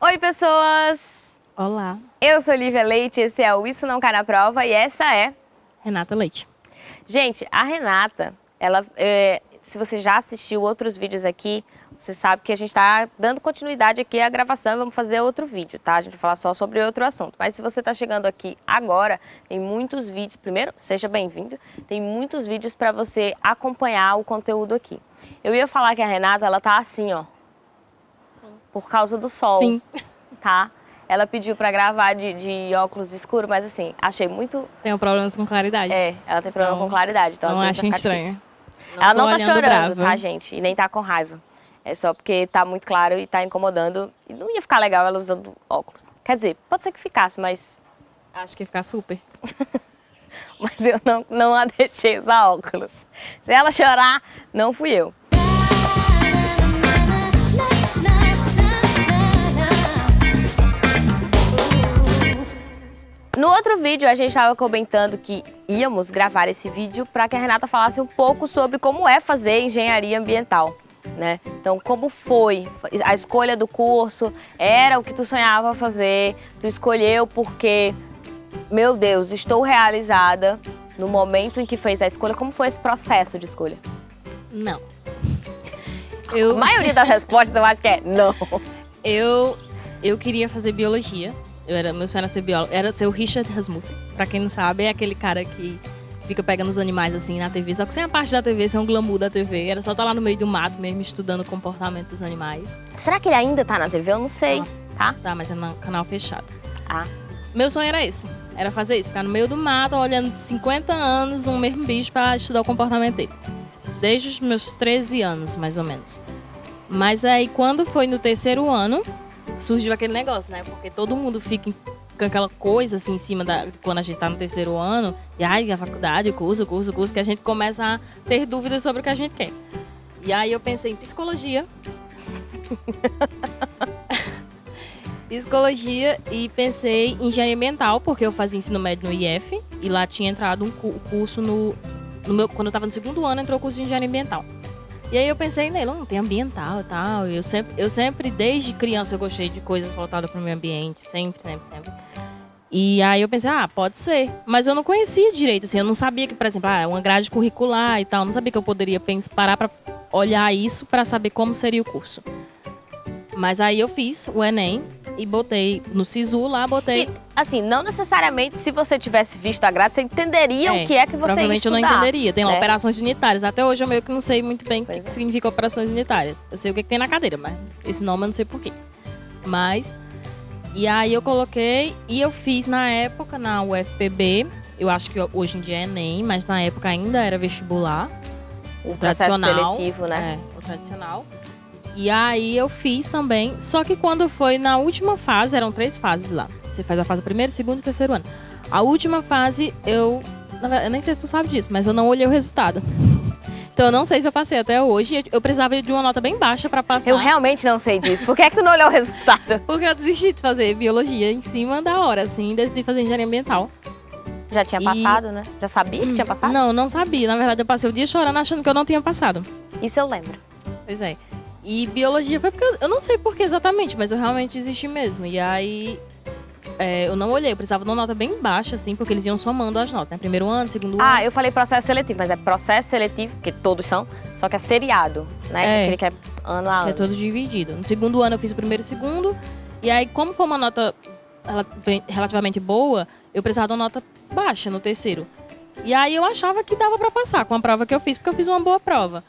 Oi, pessoas! Olá, Eu sou Lívia Leite, esse é o Isso Não Cai na Prova e essa é... Renata Leite. Gente, a Renata, ela, é, se você já assistiu outros vídeos aqui, você sabe que a gente está dando continuidade aqui à gravação e vamos fazer outro vídeo, tá? A gente vai falar só sobre outro assunto. Mas se você está chegando aqui agora, tem muitos vídeos. Primeiro, seja bem-vindo. Tem muitos vídeos para você acompanhar o conteúdo aqui. Eu ia falar que a Renata, ela tá assim, ó. Por causa do sol. Sim. Tá? Ela pediu para gravar de, de óculos escuros, mas assim, achei muito. Tenho problemas com claridade. É, ela tem problema Então, com claridade. Então, não vai ficar estranho. ela não tá chorando, brava. tá, gente? E nem tá com raiva. É só porque tá muito claro e tá incomodando. E não ia ficar legal ela usando óculos. Quer dizer, pode ser que ficasse, mas, Acho que ia ficar super. mas eu não, não a deixei usar óculos. Se ela chorar, não fui eu. No outro vídeo, a gente estava comentando que íamos gravar esse vídeo para que a Renata falasse um pouco sobre como é fazer engenharia ambiental. Né? Então, como foi a escolha do curso? Era o que tu sonhava fazer? Tu escolheu porque, meu Deus, estou realizada no momento em que fez a escolha. Como foi esse processo de escolha? Não. A Eu, maioria das respostas eu acho que é não. eu, eu queria fazer biologia. Eu era, meu sonho era ser biólogo. Era ser o Richard Rasmussen. Pra quem não sabe, é aquele cara que fica pegando os animais assim na TV. Só que sem a parte da TV, sem um glamour da TV. Era só estar lá no meio do mato mesmo, estudando o comportamento dos animais. Será que ele ainda tá na TV? Eu não sei, tá? Tá, mas é no canal fechado. Ah. Meu sonho era esse. Era fazer isso. Ficar no meio do mato, olhando 50 anos um mesmo bicho pra estudar o comportamento dele. Desde os meus 13 anos, mais ou menos. Mas aí, quando foi no terceiro ano, surgiu aquele negócio, né? Porque todo mundo fica com aquela coisa assim em cima da. Quando a gente tá no terceiro ano, e ai, a faculdade, curso, curso, curso, que a gente começa a ter dúvidas sobre o que a gente quer. E aí eu pensei em psicologia. psicologia e pensei em engenharia ambiental, porque eu fazia ensino médio no IF e lá tinha entrado um cu- curso no, no meu, quando eu estava no segundo ano, entrou o curso de engenharia ambiental. E aí eu pensei nele, não, tem ambiental e tal. Eu sempre, eu sempre, desde criança, eu gostei de coisas voltadas para o meio ambiente, sempre, sempre, sempre. E aí eu pensei, ah, pode ser. Mas eu não conhecia direito, assim, eu não sabia que, por exemplo, ah, uma grade curricular e tal, eu não sabia que eu poderia pensar, parar para olhar isso para saber como seria o curso. Mas aí eu fiz o Enem e botei no SISU lá, botei. E, assim, não necessariamente se você tivesse visto a grade, você entenderia É, o que é que você Provavelmente ia eu não estudar. entenderia. Tem lá né? operações unitárias. Até hoje eu meio que não sei muito bem o que, é. significa operações unitárias. Eu sei o que, que tem na cadeira, mas esse nome eu não sei porquê. Mas. E aí eu coloquei e eu fiz na época na UFPB. Eu acho que hoje em dia é Enem, mas na época ainda era vestibular. O processo tradicional. seletivo, né? É, o tradicional. E aí eu fiz também. Só que quando foi na última fase, eram três fases lá. Você faz a fase primeiro, segundo e terceiro ano. A última fase, eu. verdade, Eu nem sei se tu sabe disso, mas eu não olhei o resultado. Então eu não sei se eu passei até hoje. Eu- precisava de uma nota bem baixa pra passar. Eu realmente não sei disso. Por que, é que tu não olhou o resultado? Porque eu desisti de fazer biologia em cima da hora, assim, e decidi fazer engenharia ambiental. Já tinha E- passado, né? Já sabia que tinha passado? Não, não sabia. Na verdade, eu passei o dia chorando achando que eu não tinha passado. Isso eu lembro. Pois é. E biologia foi porque eu, eu não sei por que exatamente, mas eu realmente desisti mesmo. E aí é, eu não olhei, eu precisava de uma nota bem baixa, assim, porque eles iam somando as notas, né? Primeiro ano, segundo Ah, ano. eu falei processo seletivo, mas é processo seletivo, que todos são, só que é seriado, né? É. Aquele que é ano a é ano. todo dividido. No segundo ano eu fiz o primeiro e o segundo. E aí, como foi uma nota relativamente boa, eu precisava de uma nota baixa no terceiro. E aí eu achava que dava pra passar com a prova que eu fiz, porque eu fiz uma boa prova.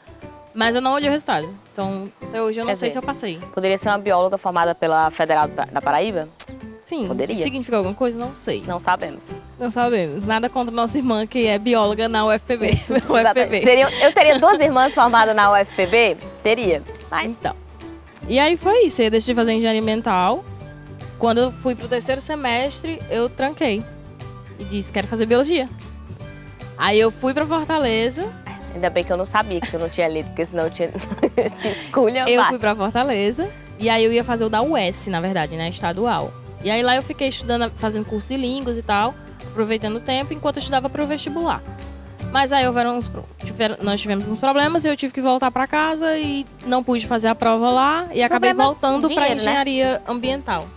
Mas eu não olhei o resultado. Então, até hoje eu não Quer sei dizer, se eu passei. Poderia ser uma bióloga formada pela Federal da Paraíba? Sim, Poderia. significa alguma coisa? Não sei. Não sabemos. Não sabemos. Nada contra nossa irmã, que é bióloga na UFPB. na. UFPB. Eu teria duas irmãs formadas na UFPB? Teria. Mas Então. E aí foi isso. Eu deixei de fazer engenharia ambiental. Quando eu fui pro terceiro semestre, eu tranquei. E disse, quero fazer biologia. Aí eu fui pra Fortaleza. Ainda bem que eu não sabia que tu não tinha lido, porque senão eu tinha esculhambado. Eu fui pra Fortaleza. E aí eu ia fazer o da US, na verdade, né? Estadual. E aí lá eu fiquei estudando, fazendo curso de línguas e tal. Aproveitando o tempo, enquanto eu estudava pro vestibular. Mas aí houveram uns, tiveram, nós tivemos uns problemas e eu tive que voltar para casa e não pude fazer a prova lá e acabei Problemas voltando para né? engenharia ambiental.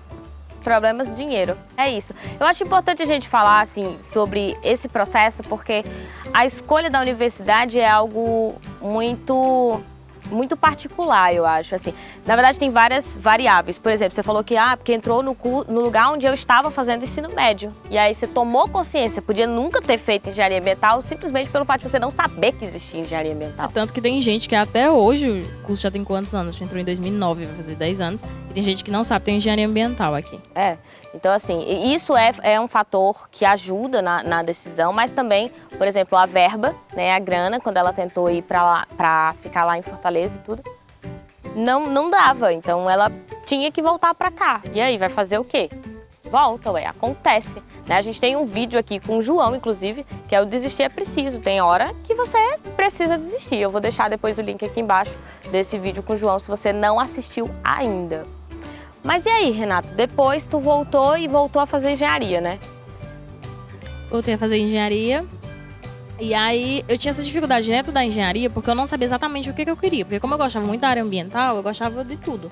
Problemas dinheiro. É isso. Eu acho importante a gente falar assim sobre esse processo porque a escolha da universidade é algo muito muito particular, eu acho, assim. Na verdade, tem várias variáveis. Por exemplo, você falou que, ah, porque entrou no, no lugar onde eu estava fazendo ensino médio. E aí você tomou consciência, podia nunca ter feito engenharia ambiental simplesmente pelo fato de você não saber que existia engenharia ambiental. Tanto que tem gente que até hoje, o curso já tem quantos anos? A gente entrou em 2009, vai fazer 10 anos. E tem gente que não sabe, tem engenharia ambiental aqui. É, então assim, isso é, é um fator que ajuda na, na decisão, mas também, por exemplo, a verba, né, a grana, quando ela tentou ir para lá, para ficar lá em Fortaleza e tudo, não, não dava, então ela tinha que voltar para cá. E aí, vai fazer o quê? Volta, ué, acontece. Né? A gente tem um vídeo aqui com o João, inclusive, que é o Desistir é Preciso. Tem hora que você precisa desistir. Eu vou deixar depois o link aqui embaixo desse vídeo com o João, se você não assistiu ainda. Mas e aí, Renato? Depois tu voltou e voltou a fazer engenharia, né? Voltei a fazer engenharia. E aí eu tinha essa dificuldade dentro da engenharia porque eu não sabia exatamente o que, que eu queria. Porque como eu gostava muito da área ambiental, eu gostava de tudo.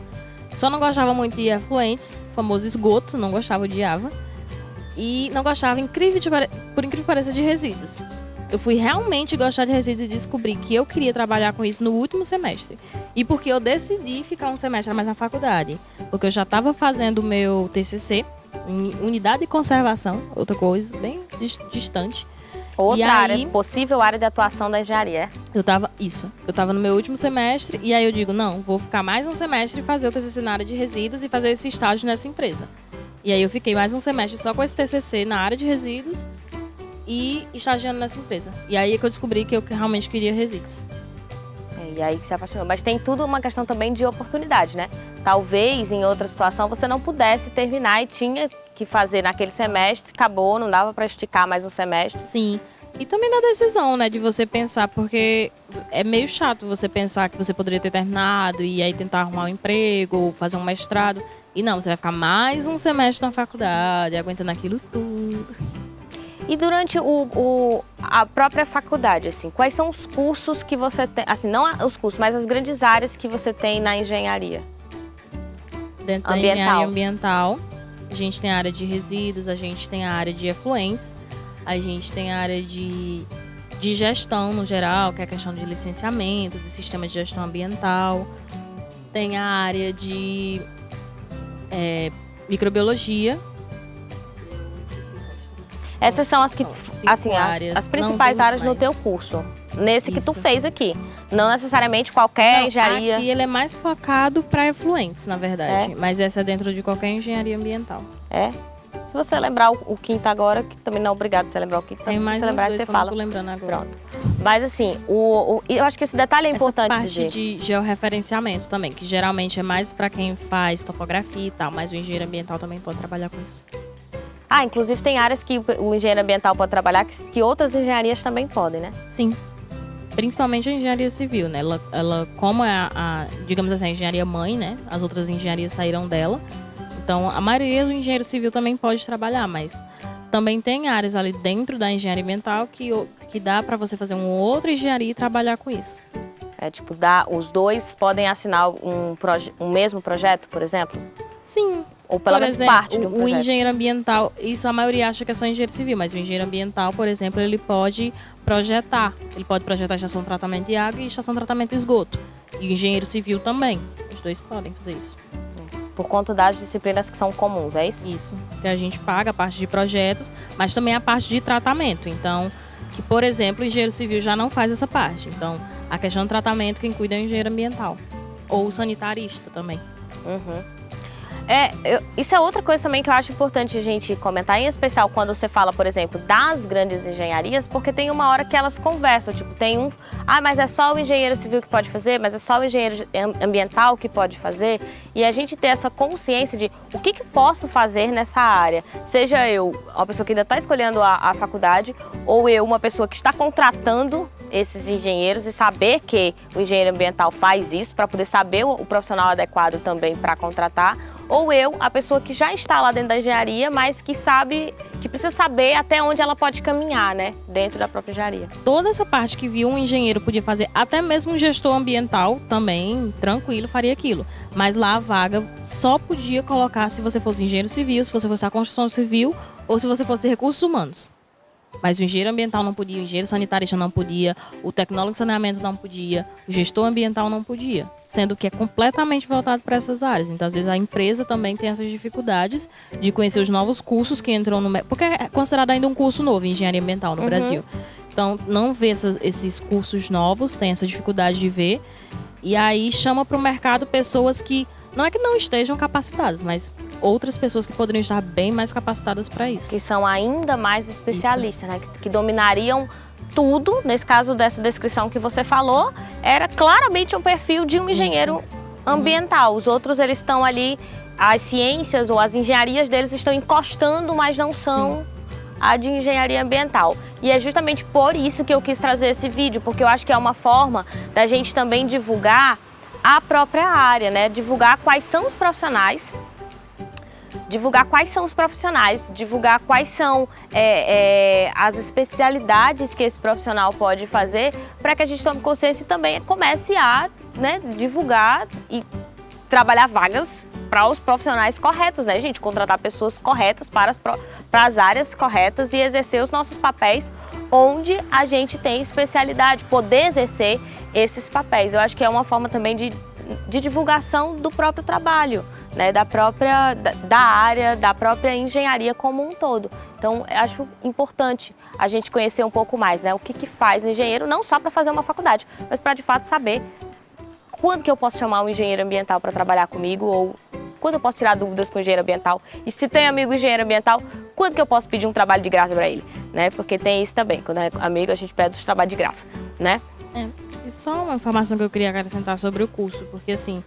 Só não gostava muito de efluentes, famoso esgoto, não gostava, odiava. E não gostava, incrível de pare- por incrível que pareça, de resíduos. Eu fui realmente gostar de resíduos e descobri que eu queria trabalhar com isso no último semestre. E porque eu decidi ficar um semestre mais na faculdade. Porque eu já estava fazendo o meu TCC em unidade de conservação, outra coisa bem dis- distante. Outra E área, aí- possível área de atuação da engenharia. é? Eu tava, isso, eu tava no meu último semestre e aí eu digo, não, vou ficar mais um semestre e fazer o TCC na área de resíduos e fazer esse estágio nessa empresa. E aí eu fiquei mais um semestre só com esse TCC na área de resíduos e estagiando nessa empresa. E aí é que eu descobri que eu realmente queria resíduos. É, E aí que se apaixonou. Mas tem tudo uma questão também de oportunidade, né? Talvez em outra situação você não pudesse terminar e tinha que fazer naquele semestre, acabou, não dava para esticar mais um semestre. Sim. E também da decisão, né, de você pensar, porque é meio chato você pensar que você poderia ter terminado e aí tentar arrumar um emprego ou fazer um mestrado. E não, você vai ficar mais um semestre na faculdade, aguentando aquilo tudo. E durante o, o- a própria faculdade, assim, quais são os cursos que você tem, assim, não os cursos, mas as grandes áreas que você tem na engenharia? Dentro da Ambiental. engenharia ambiental, a gente tem a área de resíduos, a gente tem a área de efluentes, a gente tem a área de, de gestão no geral, que é a questão de licenciamento, de sistema de gestão ambiental. Tem a área de é, microbiologia. Essas são as que, cinco assim, as, as principais áreas no teu curso. Nesse que tu Isso. fez aqui. Não necessariamente qualquer Não, engenharia. Aqui ele é mais focado para efluentes, na verdade. Mas essa é dentro de qualquer engenharia ambiental. É. Se você lembrar o, o quinto agora, que também não é obrigado você lembrar o quinto, Tem mais você lembrar, dois você fala. tô lembrando agora. Pronto. Mas assim, o, o- eu acho que esse detalhe é importante Essa parte dizer. de georreferenciamento também, que geralmente é mais para quem faz topografia e tal, mas o engenheiro ambiental também pode trabalhar com isso. Ah, inclusive tem áreas que o, o engenheiro ambiental pode trabalhar que, que outras engenharias também podem, né? Sim. Principalmente a engenharia civil, né? Ela, ela como é a, a, digamos assim, a engenharia mãe, né? As outras engenharias saíram dela. Então, a maioria do engenheiro civil também pode trabalhar, mas também tem áreas ali dentro da engenharia ambiental que, que dá para você fazer uma outra engenharia e trabalhar com isso. É tipo, dá, os dois podem assinar um, proje- um mesmo projeto, por exemplo? Sim, Ou pelo por menos exemplo, parte de um o, o projeto. engenheiro ambiental, isso a maioria acha que é só engenheiro civil, mas o engenheiro ambiental, por exemplo, ele pode projetar. Ele pode projetar estação de tratamento de água e estação de tratamento de esgoto. E o engenheiro civil também. Os dois podem fazer isso. Por conta das disciplinas que são comuns, é isso? Isso. Que a gente paga a parte de projetos, mas também a parte de tratamento. Então, que, por exemplo, o engenheiro civil já não faz essa parte. Então, a questão do tratamento, quem cuida é o engenheiro ambiental. Ou o sanitarista também. Uhum. É, eu- isso é outra coisa também que eu acho importante a gente comentar, em especial quando você fala, por exemplo, das grandes engenharias, porque tem uma hora que elas conversam, tipo, tem um, ah, mas é só o engenheiro civil que pode fazer, mas é só o engenheiro ambiental que pode fazer, e a gente ter essa consciência de o que, que posso fazer nessa área, seja eu, uma pessoa que ainda está escolhendo a, a faculdade, ou eu, uma pessoa que está contratando esses engenheiros e saber que o engenheiro ambiental faz isso para poder saber o, o profissional adequado também para contratar, ou eu, a pessoa que já está lá dentro da engenharia, mas que sabe, que precisa saber até onde ela pode caminhar, né, dentro da própria engenharia. Toda essa parte que viu um engenheiro podia fazer, até mesmo um gestor ambiental também, tranquilo, faria aquilo. Mas lá a vaga só podia colocar se você fosse engenheiro civil, se você fosse a construção civil ou se você fosse recursos humanos. Mas o engenheiro ambiental não podia, o engenheiro sanitarista não podia, o tecnólogo de saneamento não podia, o gestor ambiental não podia, sendo que é completamente voltado para essas áreas. Então, às vezes, a empresa também tem essas dificuldades de conhecer os novos cursos que entram no... Porque é considerado ainda um curso novo, engenharia ambiental no uhum. Brasil. Então, não vê essas, esses cursos novos, tem essa dificuldade de ver. E aí chama para o mercado pessoas que não é que não estejam capacitadas, mas outras pessoas que poderiam estar bem mais capacitadas para isso. Que são ainda mais especialistas, isso. né? Que, que, dominariam tudo. Nesse caso dessa descrição que você falou, era claramente um perfil de um engenheiro isso. ambiental. Os outros, eles estão ali, as ciências ou as engenharias deles estão encostando, mas não são Sim. a de engenharia ambiental. E é justamente por isso que eu quis trazer esse vídeo, porque eu acho que é uma forma da gente também divulgar a própria área, né? Divulgar quais são os profissionais, divulgar quais são os profissionais, divulgar quais são é, é, as especialidades que esse profissional pode fazer para que a gente tome consciência e também comece a né, divulgar e trabalhar vagas para os profissionais corretos, né, gente? Contratar pessoas corretas para as, para as áreas corretas e exercer os nossos papéis onde a gente tem especialidade, poder exercer esses papéis. Eu acho que é uma forma também de, de divulgação do próprio trabalho, né, da própria da, área, da própria engenharia como um todo. Então, acho importante a gente conhecer um pouco mais, né, o que, que faz o engenheiro, não só para fazer uma faculdade, mas para de fato saber quando que eu posso chamar um engenheiro ambiental para trabalhar comigo ou quando eu posso tirar dúvidas com o engenheiro ambiental e se tem amigo engenheiro ambiental, quando que eu posso pedir um trabalho de graça para ele, né? Porque tem isso também, quando é amigo a gente pede os trabalhos de graça, né? É. Só uma informação que eu queria acrescentar sobre o curso, porque assim,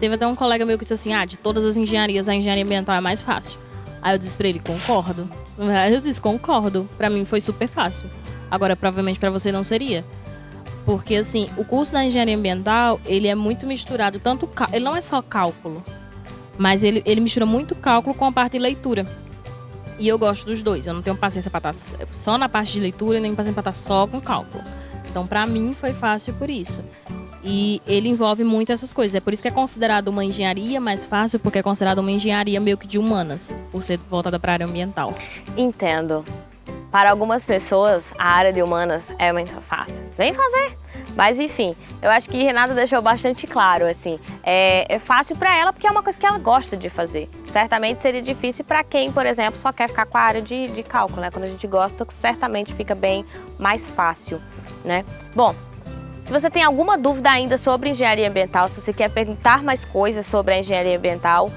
teve até um colega meu que disse assim, ah, de todas as engenharias, a engenharia ambiental é mais fácil. Aí eu disse pra ele, concordo. Eu disse, concordo. Pra mim foi super fácil. Agora, provavelmente para você não seria. Porque, assim, o curso da engenharia ambiental, ele é muito misturado, tanto... Ele não é só cálculo, mas ele, ele mistura muito cálculo com a parte de leitura. E eu gosto dos dois. Eu não tenho paciência para estar só na parte de leitura, nem paciência para estar só com cálculo. Então, para mim, foi fácil por isso. E ele envolve muito essas coisas. É por isso que é considerado uma engenharia mais fácil, porque é considerado uma engenharia meio que de humanas, por ser voltada para a área ambiental. Entendo. Para algumas pessoas, a área de humanas é muito fácil. Vem fazer! Mas enfim, eu acho que Renata deixou bastante claro, assim, é, é fácil para ela porque é uma coisa que ela gosta de fazer. Certamente seria difícil para quem, por exemplo, só quer ficar com a área de, de cálculo, né? Quando a gente gosta, certamente fica bem mais fácil, né? Bom, se você tem alguma dúvida ainda sobre engenharia ambiental, se você quer perguntar mais coisas sobre a engenharia ambiental,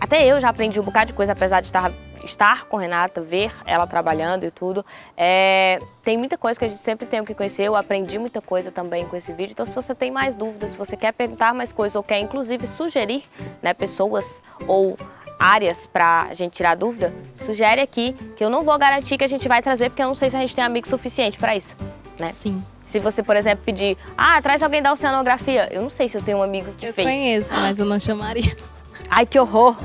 até eu já aprendi um bocado de coisa, apesar de estar estar com Renata, ver ela trabalhando e tudo. É, tem muita coisa que a gente sempre tem que conhecer, eu aprendi muita coisa também com esse vídeo. Então se você tem mais dúvidas, se você quer perguntar mais coisas ou quer inclusive sugerir né, pessoas ou áreas para a gente tirar dúvida, sugere aqui, que eu não vou garantir que a gente vai trazer, porque eu não sei se a gente tem amigo suficiente para isso. Né? Sim. Se você, por exemplo, pedir, ah, traz alguém da oceanografia, eu não sei se eu tenho um amigo que eu fez. Eu conheço, mas eu não chamaria. Ai, que horror!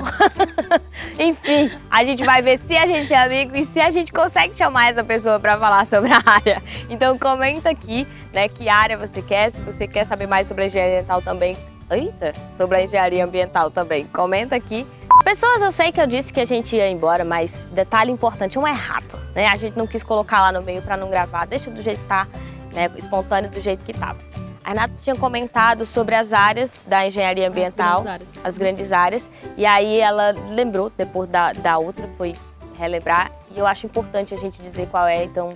Enfim, a gente vai ver se a gente é amigo e se a gente consegue chamar essa pessoa para falar sobre a área. Então comenta aqui, né, que área você quer, se você quer saber mais sobre a engenharia ambiental também. Eita, sobre a engenharia ambiental também. Comenta aqui. Pessoas, eu sei que eu disse que a gente ia embora, mas detalhe importante, um errado, né? A gente não quis colocar lá no meio para não gravar, deixa do jeito que tá, né, espontâneo do jeito que tava. A Renata tinha comentado sobre as áreas da engenharia ambiental, as grandes áreas, as grandes áreas e aí ela lembrou, depois da, da outra, foi relembrar, e eu acho importante a gente dizer qual é, então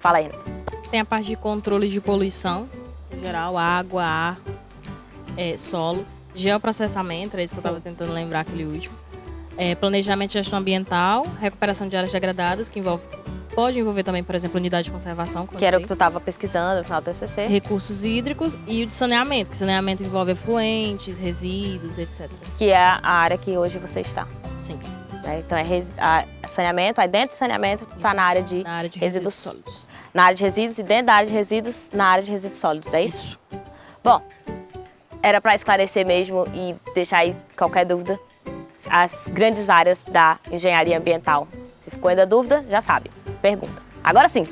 fala aí, Renata. Tem a parte de controle de poluição, em geral, água, ar, é, solo, geoprocessamento, é isso que Sim. eu estava tentando lembrar aquele último, é, planejamento e gestão ambiental, recuperação de áreas degradadas, que envolve Pode envolver também, por exemplo, unidade de conservação. Que era o que tu estava pesquisando no final do TCC. Recursos hídricos e o de saneamento, que saneamento envolve efluentes, resíduos, etc. Que é a área que hoje você está. Sim. É, então é a, saneamento, aí dentro do saneamento está na área de, na área de resíduos, resíduos sólidos. Na área de resíduos e dentro da área de resíduos, na área de resíduos sólidos, é isso? isso. Bom, era para esclarecer mesmo e deixar aí qualquer dúvida as grandes áreas da engenharia ambiental. Se ficou ainda dúvida, já sabe, pergunta. Agora sim,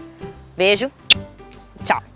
beijo, tchau!